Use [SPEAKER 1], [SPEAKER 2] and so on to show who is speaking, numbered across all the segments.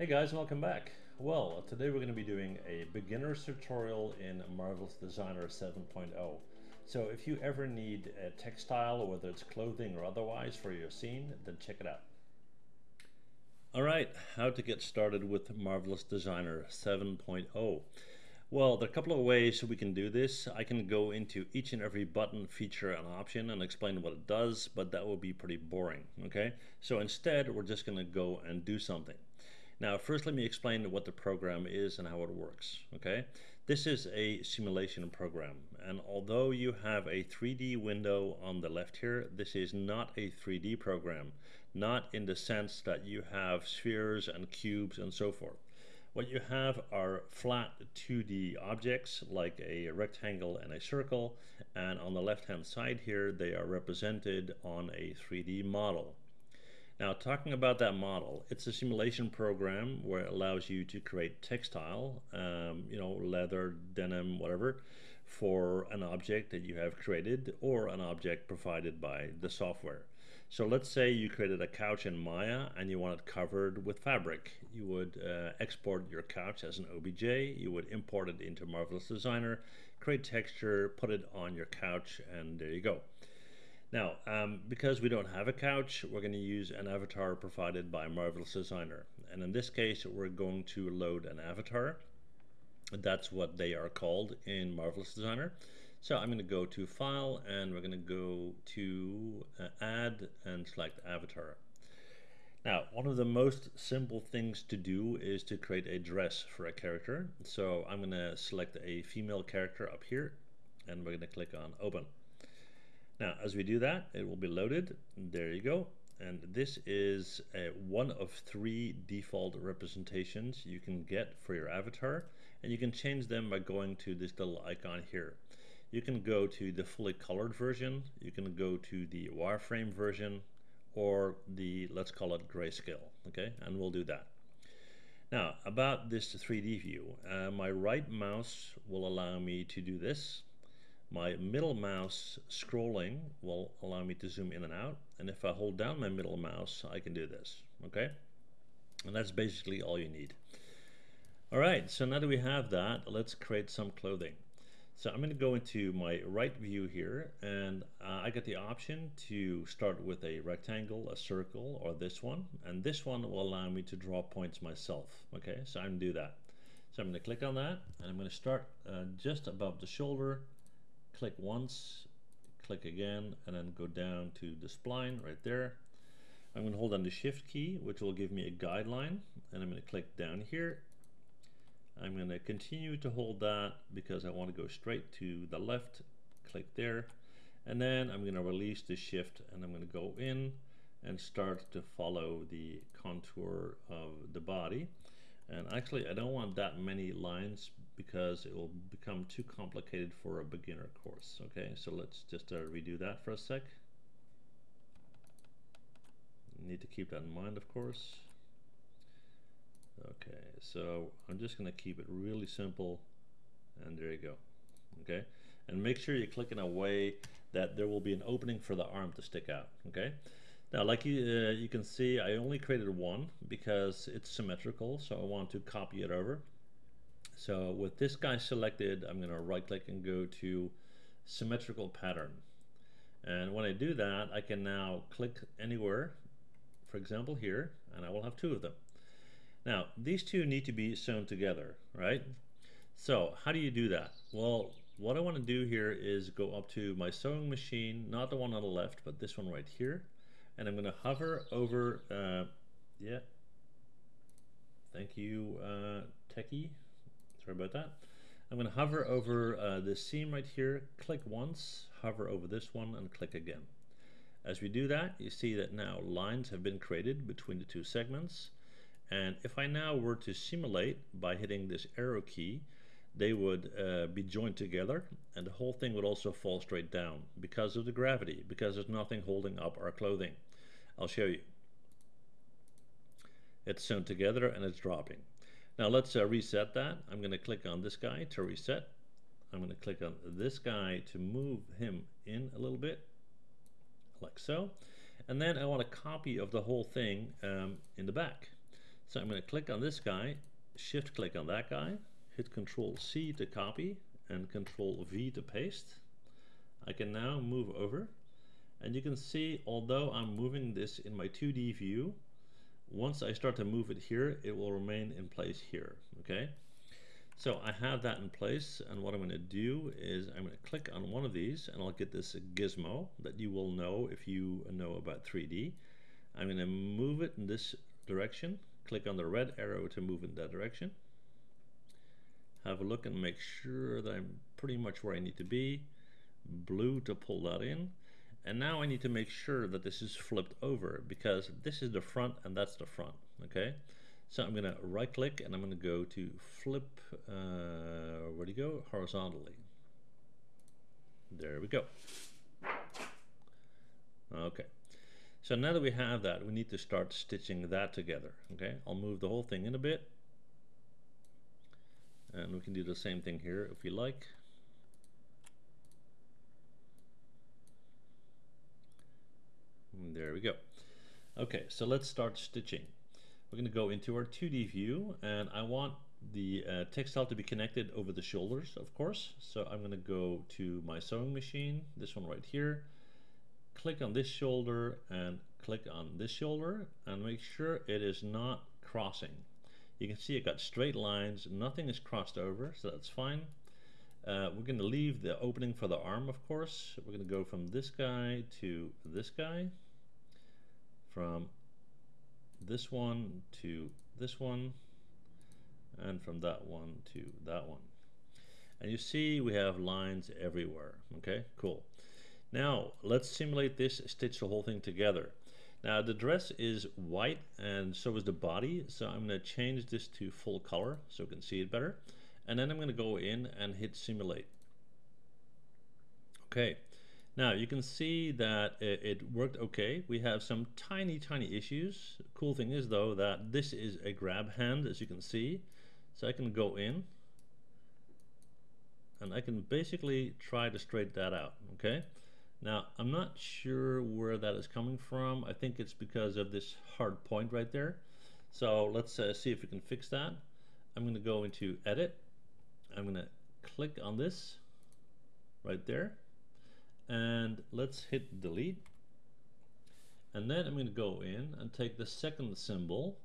[SPEAKER 1] Hey guys, welcome back. Well, today we're going to be doing a beginner's tutorial in Marvelous Designer 7.0. So if you ever need a textile, whether it's clothing or otherwise for your scene, then check it out. Alright, how to get started with Marvelous Designer 7.0. Well, there are a couple of ways we can do this. I can go into each and every button, feature, and option and explain what it does, but that would be pretty boring, okay? So instead, we're just going to go and do something. Now, first let me explain what the program is and how it works, okay? This is a simulation program, and although you have a 3D window on the left here, this is not a 3D program, not in the sense that you have spheres and cubes and so forth. What you have are flat 2D objects like a rectangle and a circle, and on the left hand side here, they are represented on a 3D model. Now talking about that model, it's a simulation program where it allows you to create textile, um, you know, leather, denim, whatever, for an object that you have created or an object provided by the software. So let's say you created a couch in Maya and you want it covered with fabric. You would uh, export your couch as an OBJ, you would import it into Marvelous Designer, create texture, put it on your couch, and there you go. Now, um, because we don't have a couch, we're going to use an avatar provided by Marvelous Designer. And in this case, we're going to load an avatar. That's what they are called in Marvelous Designer. So I'm going to go to File, and we're going to go to uh, Add and select Avatar. Now, one of the most simple things to do is to create a dress for a character. So I'm going to select a female character up here, and we're going to click on Open. Now, as we do that, it will be loaded. There you go. And this is one of three default representations you can get for your avatar. And you can change them by going to this little icon here. You can go to the fully colored version, you can go to the wireframe version, or the, let's call it grayscale, okay? And we'll do that. Now, about this 3D view, uh, my right mouse will allow me to do this. My middle mouse scrolling will allow me to zoom in and out. And if I hold down my middle mouse, I can do this, okay? And that's basically all you need. All right, so now that we have that, let's create some clothing. So I'm going to go into my right view here, and uh, I get the option to start with a rectangle, a circle, or this one. And this one will allow me to draw points myself. Okay, so I'm going to do that. So I'm going to click on that, and I'm going to start uh, just above the shoulder, click once, click again, and then go down to the spline right there. I'm going to hold on the shift key, which will give me a guideline, and I'm going to click down here. I'm going to continue to hold that because I want to go straight to the left, click there, and then I'm going to release the shift and I'm going to go in and start to follow the contour of the body. And actually, I don't want that many lines because it will become too complicated for a beginner course. Okay, so let's just uh, redo that for a sec. Need to keep that in mind, of course. Okay, so I'm just going to keep it really simple, and there you go. Okay, and make sure you click in a way that there will be an opening for the arm to stick out. Okay. Now, like you, uh, you can see, I only created one because it's symmetrical, so I want to copy it over. So with this guy selected, I'm going to right click and go to symmetrical pattern. And when I do that, I can now click anywhere, for example here, and I will have two of them. Now, these two need to be sewn together, right? So how do you do that? Well, what I want to do here is go up to my sewing machine, not the one on the left, but this one right here and I'm going to hover over, uh, yeah, thank you, uh, Techie, sorry about that. I'm going to hover over uh, this seam right here, click once, hover over this one, and click again. As we do that, you see that now lines have been created between the two segments. And if I now were to simulate by hitting this arrow key, they would uh, be joined together and the whole thing would also fall straight down because of the gravity, because there's nothing holding up our clothing. I'll show you. It's sewn together and it's dropping. Now let's uh, reset that. I'm going to click on this guy to reset. I'm going to click on this guy to move him in a little bit, like so. And then I want a copy of the whole thing um, in the back. So I'm going to click on this guy, shift click on that guy, hit control C to copy and control V to paste. I can now move over and you can see although I'm moving this in my 2D view once I start to move it here it will remain in place here okay? So I have that in place and what I'm going to do is I'm going to click on one of these and I'll get this gizmo that you will know if you know about 3D I'm going to move it in this direction click on the red arrow to move in that direction. Have a look and make sure that I'm pretty much where I need to be. Blue to pull that in and now I need to make sure that this is flipped over because this is the front and that's the front okay? So I'm gonna right click and I'm gonna go to flip uh, where do you go? Horizontally. There we go. Okay. So now that we have that we need to start stitching that together okay? I'll move the whole thing in a bit. And we can do the same thing here if we like There we go. Okay, so let's start stitching. We're going to go into our 2D view and I want the uh, textile to be connected over the shoulders, of course. So I'm going to go to my sewing machine, this one right here, click on this shoulder and click on this shoulder and make sure it is not crossing. You can see it got straight lines, nothing is crossed over, so that's fine. Uh, we're going to leave the opening for the arm, of course. We're going to go from this guy to this guy from this one to this one and from that one to that one. And you see we have lines everywhere okay? Cool. Now let's simulate this stitch the whole thing together. Now the dress is white and so is the body so I'm going to change this to full color so you can see it better. And then I'm going to go in and hit simulate. Okay now you can see that it, it, worked okay. We have some tiny, tiny issues. Cool thing is though that this is a grab hand as you can see. So I can go in and I can basically try to straighten that out, okay? Now I'm not sure where that is coming from. I think it's because of this hard point right there. So let's uh, see if we can fix that. I'm going to go into edit. I'm going to click on this right there and let's hit delete. And then I'm going to go in and take the second symbol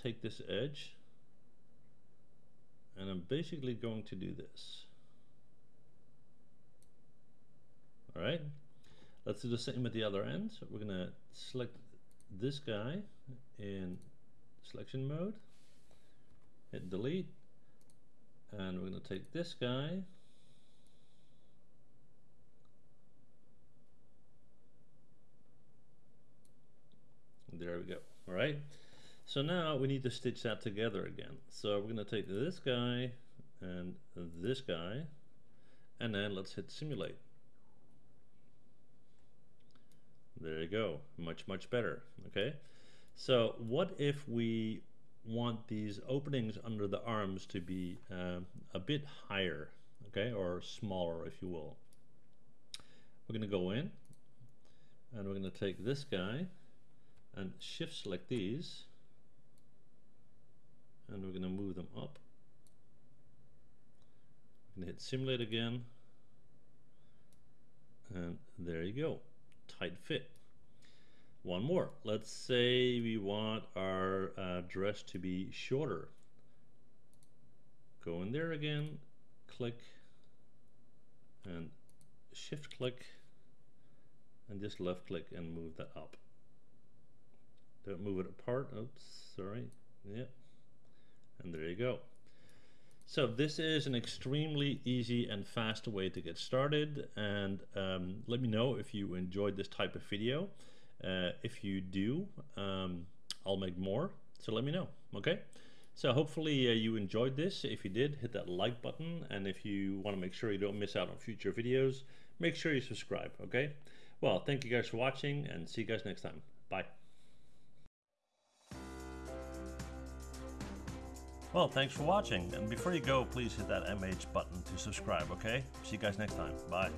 [SPEAKER 1] take this edge and I'm basically going to do this. Alright let's do the same at the other end. So we're gonna select this guy in selection mode hit delete and we're going to take this guy There we go. All right. So now we need to stitch that together again. So we're going to take this guy and this guy, and then let's hit simulate. There you go. Much, much better. Okay. So what if we want these openings under the arms to be uh, a bit higher, okay, or smaller, if you will. We're going to go in, and we're going to take this guy, and shift select these and we're going to move them up. To hit simulate again and there you go tight fit. One more. Let's say we want our uh, dress to be shorter. Go in there again click and shift click and just left click and move that up don't move it apart. Oops, sorry. Yep. And there you go. So this is an extremely easy and fast way to get started and um, let me know if you enjoyed this type of video. Uh, if you do, um, I'll make more, so let me know, okay? So hopefully uh, you enjoyed this. If you did, hit that like button and if you want to make sure you don't miss out on future videos, make sure you subscribe, okay? Well, thank you guys for watching and see you guys next time. Bye. Well, thanks for watching. And before you go, please hit that MH button to subscribe, okay? See you guys next time. Bye.